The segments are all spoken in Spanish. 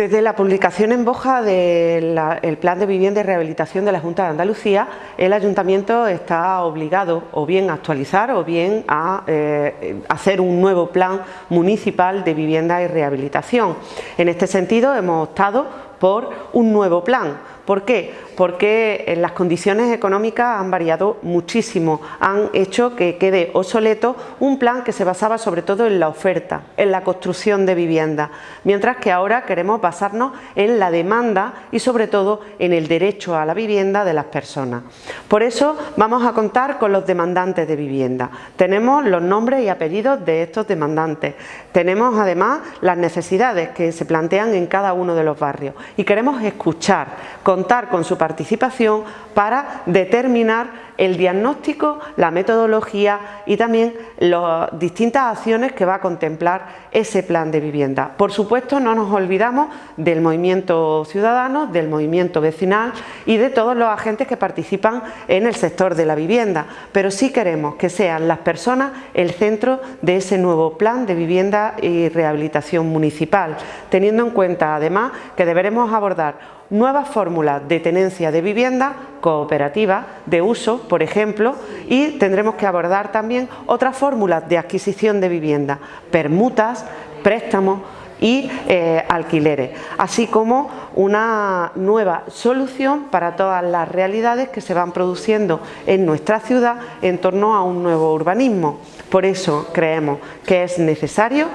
Desde la publicación en Boja del Plan de Vivienda y Rehabilitación de la Junta de Andalucía, el Ayuntamiento está obligado o bien a actualizar o bien a eh, hacer un nuevo plan municipal de vivienda y rehabilitación. En este sentido hemos optado por un nuevo plan. ¿Por qué? Porque eh, las condiciones económicas han variado muchísimo, han hecho que quede obsoleto un plan que se basaba sobre todo en la oferta, en la construcción de vivienda, mientras que ahora queremos basarnos en la demanda y sobre todo en el derecho a la vivienda de las personas. Por eso vamos a contar con los demandantes de vivienda. Tenemos los nombres y apellidos de estos demandantes. Tenemos además las necesidades que se plantean en cada uno de los barrios y queremos escuchar, contar con su participación para determinar el diagnóstico, la metodología y también las distintas acciones que va a contemplar ese plan de vivienda. Por supuesto no nos olvidamos del movimiento ciudadano, del movimiento vecinal y de todos los agentes que participan en el sector de la vivienda, pero sí queremos que sean las personas el centro de ese nuevo plan de vivienda y rehabilitación municipal, teniendo en cuenta además que deberemos abordar nuevas fórmulas de tenencia de vivienda cooperativa de uso, por ejemplo, y tendremos que abordar también otras fórmulas de adquisición de vivienda, permutas, préstamos y eh, alquileres, así como una nueva solución para todas las realidades que se van produciendo en nuestra ciudad en torno a un nuevo urbanismo. Por eso creemos que es necesario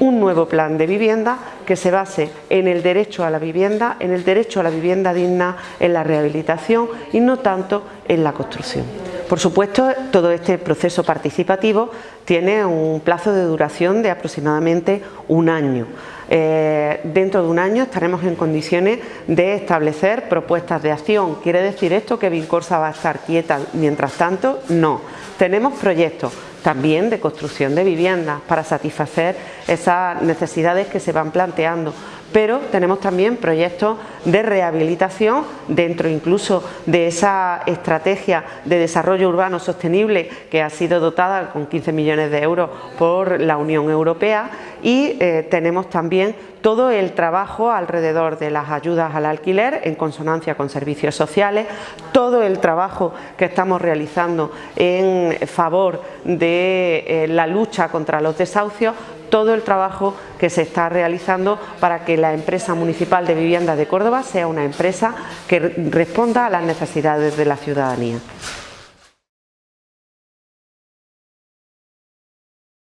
un nuevo plan de vivienda que se base en el derecho a la vivienda, en el derecho a la vivienda digna, en la rehabilitación y no tanto en la construcción. Por supuesto, todo este proceso participativo tiene un plazo de duración de aproximadamente un año. Eh, dentro de un año estaremos en condiciones de establecer propuestas de acción. ¿Quiere decir esto que Vincorsa va a estar quieta mientras tanto? No. Tenemos proyectos, también de construcción de viviendas para satisfacer esas necesidades que se van planteando pero tenemos también proyectos de rehabilitación dentro incluso de esa estrategia de desarrollo urbano sostenible que ha sido dotada con 15 millones de euros por la Unión Europea. Y eh, tenemos también todo el trabajo alrededor de las ayudas al alquiler en consonancia con servicios sociales, todo el trabajo que estamos realizando en favor de eh, la lucha contra los desahucios, todo el trabajo que se está realizando para que la empresa municipal de vivienda de Córdoba sea una empresa que responda a las necesidades de la ciudadanía.